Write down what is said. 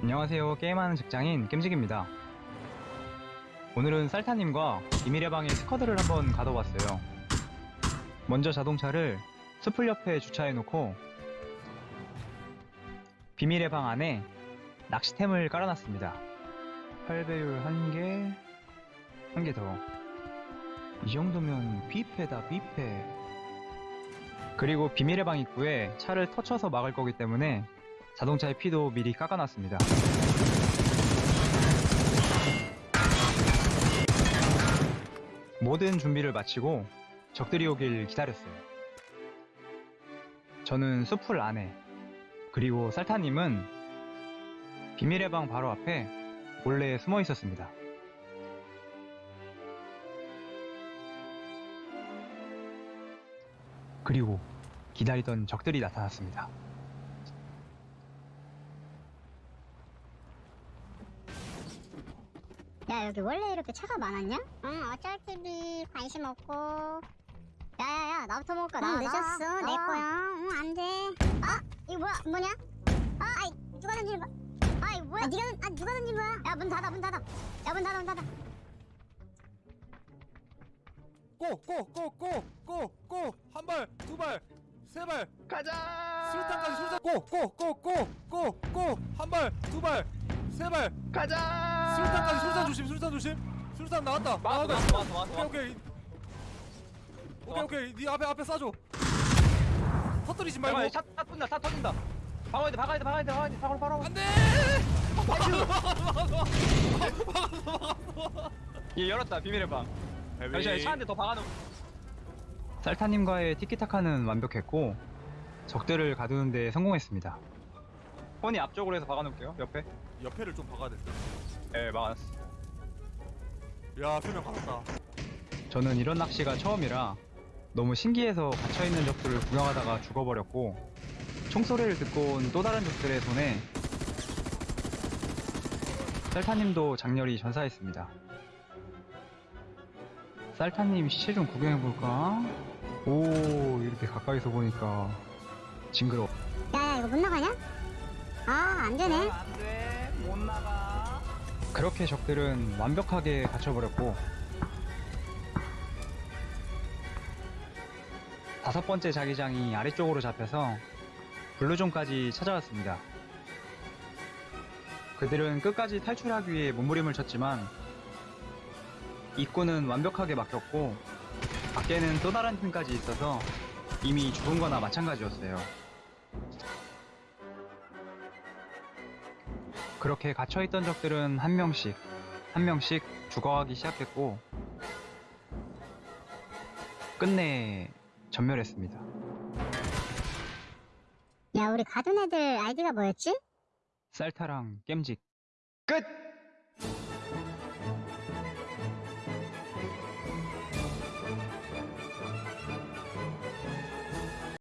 안녕하세요. 게임하는 직장인 겜직입니다. 오늘은 쌀타님과 비밀의 방의 스쿼드를 한번 가둬봤어요. 먼저 자동차를 숲풀 옆에 주차해놓고 비밀의 방 안에 낚시템을 깔아놨습니다. 8배율 1개, 1개 더. 이 정도면 뷔페다, 뷔페. 그리고 비밀의 방 입구에 차를 터쳐서 막을 거기 때문에 자동차의 피도 미리 깎아놨습니다. 모든 준비를 마치고 적들이 오길 기다렸어요. 저는 숲풀 안에, 그리고 살타님은 비밀의 방 바로 앞에 몰래 숨어 있었습니다. 그리고 기다리던 적들이 나타났습니다. 야 여기 원래 이렇게 차가 많았냐? 응 어쩔 TV 관심 없고. 야야야 나부터 먹을까 나 늦었어. 내 거야. 응 안돼. 아 이거 뭐야? 뭐냐? 아 아이 누가 던지는 거야? 아이 뭐야? 아, 니가 아 누가 던진 거야? 야 문 닫아 문 닫아. 야 문 닫아 문 닫아. 꼬꼬꼬꼬꼬꼬꼬한발두발 세 발. 가자! 술탄까지 술탄. 꼬꼬꼬꼬꼬꼬한발두발세발. 가자! 술탄까지 술탄 조심 술탄 조심 술탄 나왔다 맞아, 나왔다 맞아, 맞아, 맞아. 오케이 오케이 오케이 오케이 네 앞에 앞에 쏴줘 터뜨리지 말고 차 터진다, 차 터진다. 박아야 돼, 박아야 돼, 박아야 돼, 박아야 돼, 바로, 바로. 안돼 얘 열었다, 비밀의 방. 잠시만, 차한대 더 박아놓. 쌀타님과의 티키타카는 완벽했고, 적들을 가두는 데 성공했습니다. 폰이 앞쪽으로 해서 박아놓을게요, 옆에. 옆에를 좀 박아야 될듯야 네, 막아놨어. 표명 받았다 저는 이런 낚시가 처음이라 너무 신기해서 갇혀있는 적들을 구경하다가 죽어버렸고 총소리를 듣고 온 또 다른 적들의 손에 쌀타님도 장렬히 전사했습니다. 쌀타님 시체 좀 구경해볼까? 오 이렇게 가까이서 보니까 징그러워. 야야 이거 못 나가냐? 아 안 되네 안 돼 못 나가. 그렇게 적들은 완벽하게 갇혀버렸고 다섯 번째 자기장이 아래쪽으로 잡혀서 블루존까지 찾아왔습니다. 그들은 끝까지 탈출하기 위해 몸부림을 쳤지만 입구는 완벽하게 막혔고 밖에는 또 다른 팀까지 있어서 이미 죽은 거나 마찬가지였어요. 그렇게 갇혀있던 적들은 한 명씩, 한 명씩 죽어가기 시작했고, 끝내 전멸했습니다. 야 우리 가둔 애들 아이디가 뭐였지? 쌀타랑 겜직. 끝!